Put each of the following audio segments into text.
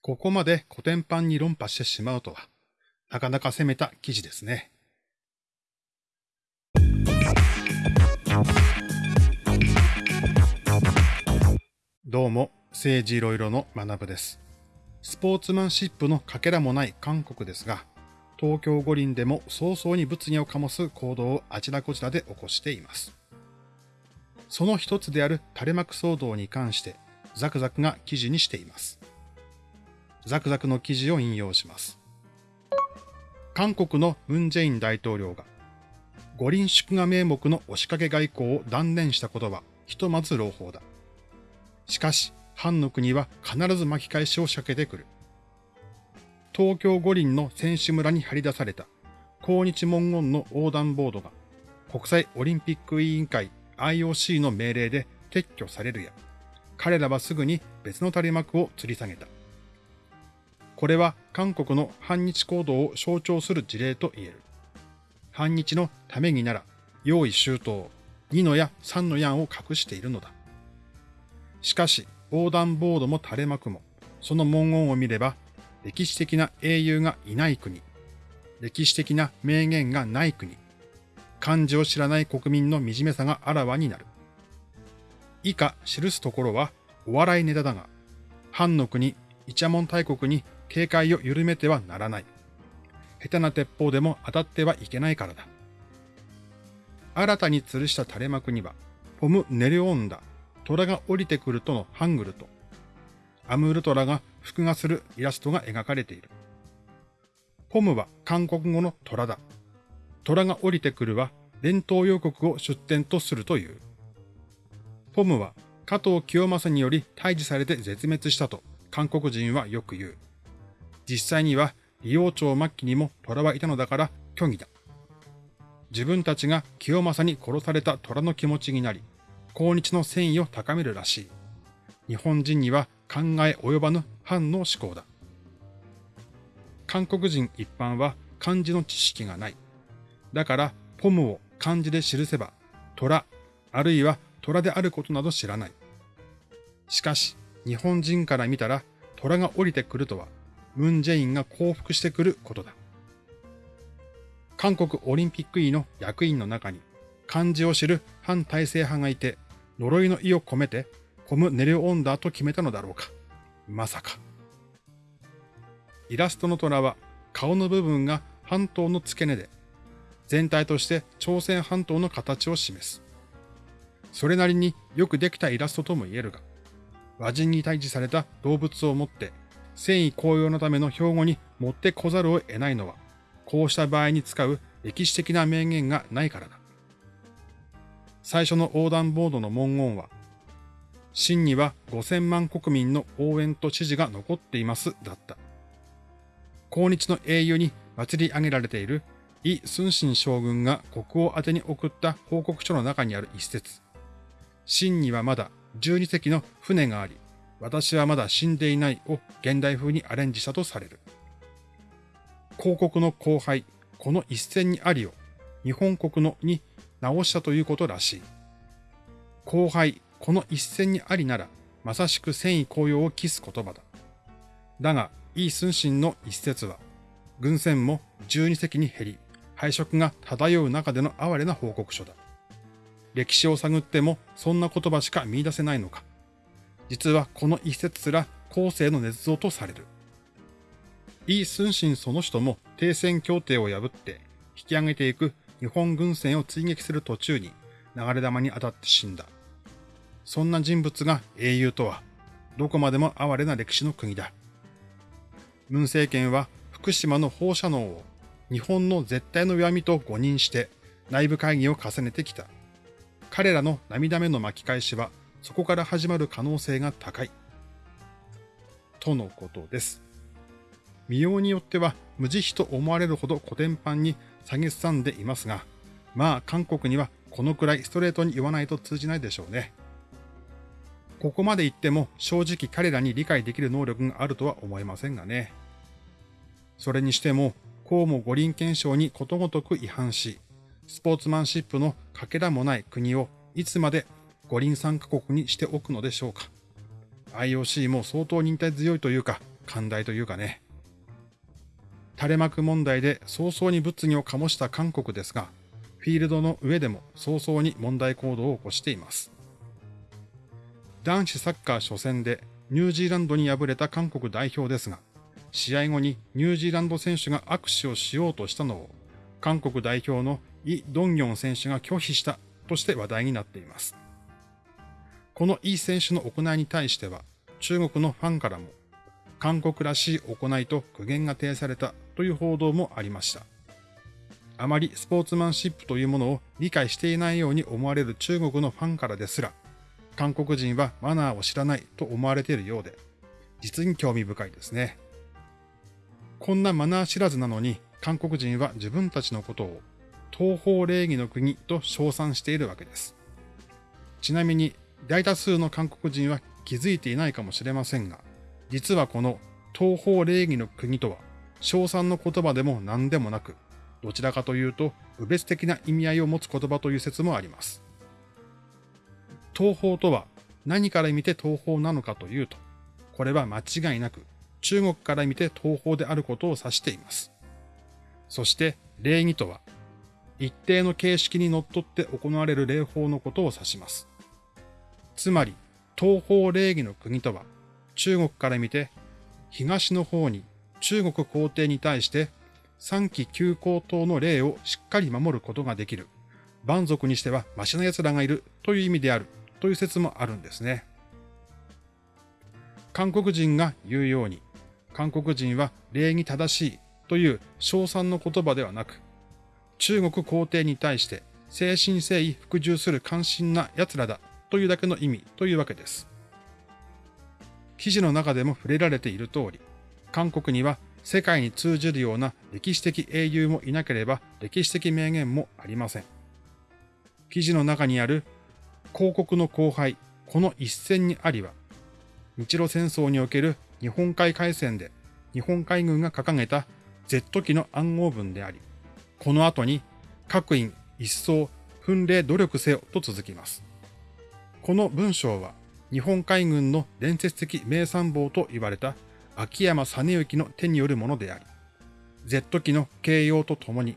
ここまで古典版に論破してしまうとは、なかなか攻めた記事ですね。どうも、政治いろいろの学部です。スポーツマンシップのかけらもない韓国ですが、東京五輪でも早々に物議を醸す行動をあちらこちらで起こしています。その一つである垂れ幕騒動に関して、ザクザクが記事にしています。ザクザクの記事を引用します。韓国のムン・ジェイン大統領が、五輪祝賀名目の押しかけ外交を断念したことは、ひとまず朗報だ。しかし、藩の国は必ず巻き返しを仕掛けてくる。東京五輪の選手村に張り出された抗日文言の横断ボードが国際オリンピック委員会 IOC の命令で撤去されるや、彼らはすぐに別の垂れ幕を吊り下げた。これは韓国の反日行動を象徴する事例と言える。反日のためになら、用意周到、2の矢3の矢を隠しているのだ。しかし、横断ボードも垂れ幕も、その文言を見れば歴史的な英雄がいない国、歴史的な名言がない国、漢字を知らない国民の惨めさがあらわになる。以下記すところはお笑いネタだが、藩の国、イチャモン大国に警戒を緩めてはならない。下手な鉄砲でも当たってはいけないからだ。新たに吊るした垂れ幕には、ポム・ネレオンダ、虎が降りてくるとのハングルと、アムールトラが複画するイラストが描かれている。ポムは韓国語の虎だ。虎が降りてくるは伝統予告を出展とするという。ポムは加藤清正により退治されて絶滅したと韓国人はよく言う。実際には利王朝末期にも虎はいたのだから虚偽だ。自分たちが清正に殺された虎の気持ちになり、抗日の戦意を高めるらしい。日本人には考え及ばぬ反の思考だ。韓国人一般は漢字の知識がない。だから、ポムを漢字で記せば、虎、あるいは虎であることなど知らない。しかし、日本人から見たら、虎が降りてくるとは、ムン・ジェインが降伏してくることだ。韓国オリンピック委の役員の中に、漢字を知る反体制派がいて、呪いの意を込めてコム・ネレオンダーと決めたのだろうか。まさか。イラストの虎は顔の部分が半島の付け根で、全体として朝鮮半島の形を示す。それなりによくできたイラストとも言えるが、和人に退治された動物をもって、戦意高揚のための標語に持ってこざるを得ないのは、こうした場合に使う歴史的な名言がないからだ。最初の横断ボードの文言は、真には5000万国民の応援と支持が残っていますだった。抗日の英雄に祭り上げられているイ・スンシン将軍が国王宛に送った報告書の中にある一節。真にはまだ12隻の船があり、私はまだ死んでいないを現代風にアレンジしたとされる。広告の後輩、この一戦にありを日本国のに直したということらしい。後輩、この一戦にありなら、まさしく戦意高揚を期す言葉だ。だが、イー・スンシンの一節は、軍船も12隻に減り、敗色が漂う中での哀れな報告書だ。歴史を探ってもそんな言葉しか見出せないのか。実はこの一節すら後世の捏造とされる。イ・スンシンその人も停戦協定を破って引き上げていく日本軍船を追撃する途中に流れ弾に当たって死んだ。そんな人物が英雄とは、どこまでも哀れな歴史の国だ。文政権は福島の放射能を日本の絶対の弱みと誤認して内部会議を重ねてきた。彼らの涙目の巻き返しはそこから始まる可能性が高い。とのことです。見ようによっては無慈悲と思われるほど古典版に下げすさんでいますが、まあ韓国にはこのくらいストレートに言わないと通じないでしょうね。ここまで言っても正直彼らに理解できる能力があるとは思えませんがね。それにしても、こうも五輪憲章にことごとく違反し、スポーツマンシップのかけらもない国をいつまで五輪参加国にしておくのでしょうか。IOC も相当忍耐強いというか、寛大というかね。垂れ幕問題で早々に物議を醸した韓国ですが、フィールドの上でも早々に問題行動を起こしています。男子サッカー初戦でニュージーランドに敗れた韓国代表ですが、試合後にニュージーランド選手が握手をしようとしたのを、韓国代表のイ・ドンギョン選手が拒否したとして話題になっています。このイ選手の行いに対しては、中国のファンからも、韓国らしい行いと苦言が呈されたという報道もありました。あまりスポーツマンシップというものを理解していないように思われる中国のファンからですら、韓国人はマナーを知らないと思われているようで、実に興味深いですね。こんなマナー知らずなのに、韓国人は自分たちのことを東方礼儀の国と称賛しているわけです。ちなみに、大多数の韓国人は気づいていないかもしれませんが、実はこの東方礼儀の国とは、称賛の言葉でも何でもなく、どちらかというと、侮別的な意味合いを持つ言葉という説もあります。東方とは何から見て東方なのかというと、これは間違いなく中国から見て東方であることを指しています。そして礼儀とは、一定の形式にのっって行われる礼法のことを指します。つまり、東方礼儀の国とは、中国から見て、東の方に中国皇帝に対して三期旧皇統の礼をしっかり守ることができる、蛮族にしてはマシな奴らがいるという意味であるという説もあるんですね。韓国人が言うように、韓国人は礼儀正しいという称賛の言葉ではなく、中国皇帝に対して誠心誠意服従する関心な奴らだというだけの意味というわけです。記事の中でも触れられている通り、韓国には世界に通じるような歴史的英雄もいなければ歴史的名言もありません。記事の中にある広告の後輩、この一戦にありは、日露戦争における日本海海戦で日本海軍が掲げた Z 機の暗号文であり、この後に各員一層訓練努力せよと続きます。この文章は日本海軍の伝説的名参謀と言われた秋山実之の手によるものであり、Z 機の形容とともに、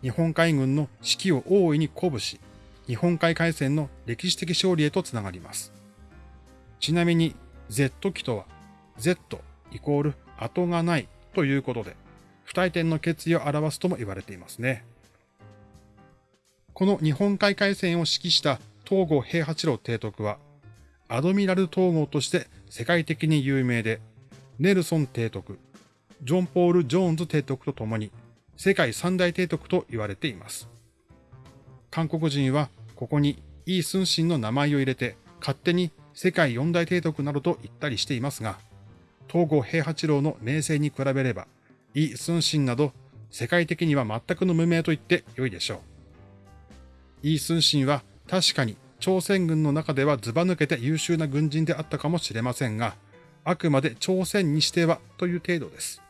日本海軍の士気を大いに鼓舞し、日本海海戦の歴史的勝利へとつながります。ちなみに Z 機とは Z イコール後がないということで、不退転の決意を表すとも言われていますね。この日本海海戦を指揮した東郷平八郎提督は、アドミラル統合として世界的に有名で、ネルソン提督、ジョン・ポール・ジョーンズ提督と共に世界三大提督と言われています。韓国人はここにイー・スンシンの名前を入れて勝手に世界四大提督などと言ったりしていますが、東郷平八郎の名声に比べれば、イー・スンシンなど世界的には全くの無名と言って良いでしょう。イー・スンシンは確かに朝鮮軍の中ではずば抜けて優秀な軍人であったかもしれませんが、あくまで朝鮮にしてはという程度です。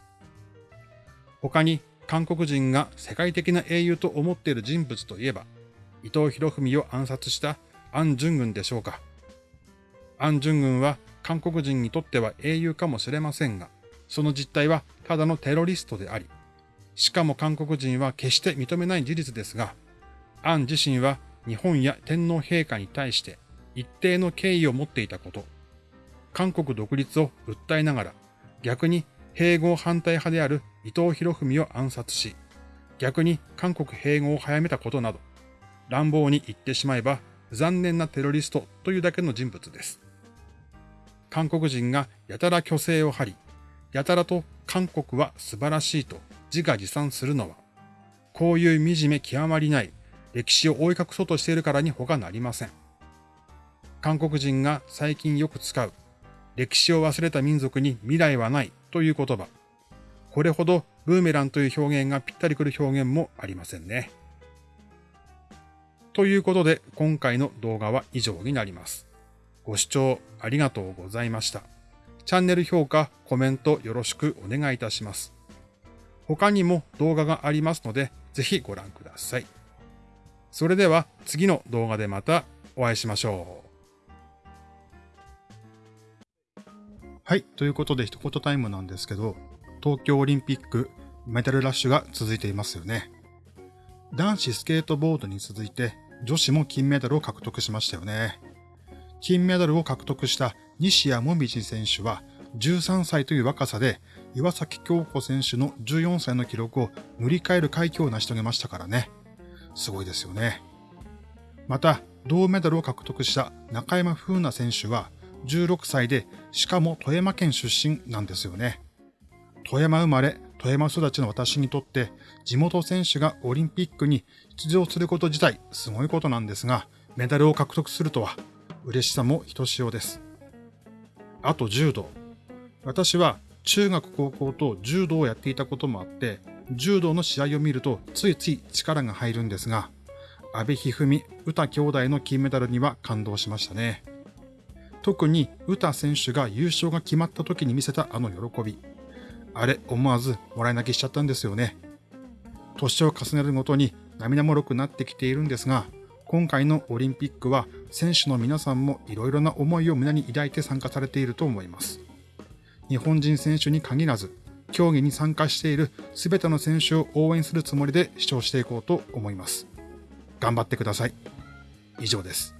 他に韓国人が世界的な英雄と思っている人物といえば、伊藤博文を暗殺したアン・ジュン軍でしょうか。アン・ジュン軍は韓国人にとっては英雄かもしれませんが、その実態はただのテロリストであり、しかも韓国人は決して認めない事実ですが、アン自身は日本や天皇陛下に対して一定の敬意を持っていたこと、韓国独立を訴えながら逆に併合反対派である伊藤博文を暗殺し、逆に韓国併合を早めたことなど、乱暴に言ってしまえば残念なテロリストというだけの人物です。韓国人がやたら虚勢を張り、やたらと韓国は素晴らしいと自画自賛するのは、こういう惨め極まりない歴史を覆い隠そうとしているからに他なりません。韓国人が最近よく使う、歴史を忘れた民族に未来はないという言葉。これほどブーメランという表現がぴったりくる表現もありませんね。ということで今回の動画は以上になります。ご視聴ありがとうございました。チャンネル評価、コメントよろしくお願いいたします。他にも動画がありますので、ぜひご覧ください。それでは次の動画でまたお会いしましょう。はい。ということで一言タイムなんですけど、東京オリンピックメダルラッシュが続いていますよね。男子スケートボードに続いて女子も金メダルを獲得しましたよね。金メダルを獲得した西矢椛選手は13歳という若さで岩崎京子選手の14歳の記録を塗り替える快挙を成し遂げましたからね。すごいですよね。また、銅メダルを獲得した中山風奈選手は16歳で、しかも富山県出身なんですよね。富山生まれ、富山育ちの私にとって、地元選手がオリンピックに出場すること自体すごいことなんですが、メダルを獲得するとは、嬉しさもひとしおです。あと柔道。私は中学高校と柔道をやっていたこともあって、柔道の試合を見るとついつい力が入るんですが、阿部一二三、詩兄弟の金メダルには感動しましたね。特に詩選手が優勝が決まった時に見せたあの喜び。あれ、思わずもらい泣きしちゃったんですよね。年を重ねるごとに涙もろくなってきているんですが、今回のオリンピックは選手の皆さんもいろいろな思いを胸に抱いて参加されていると思います。日本人選手に限らず、競技に参加している全ての選手を応援するつもりで視聴していこうと思います。頑張ってください。以上です。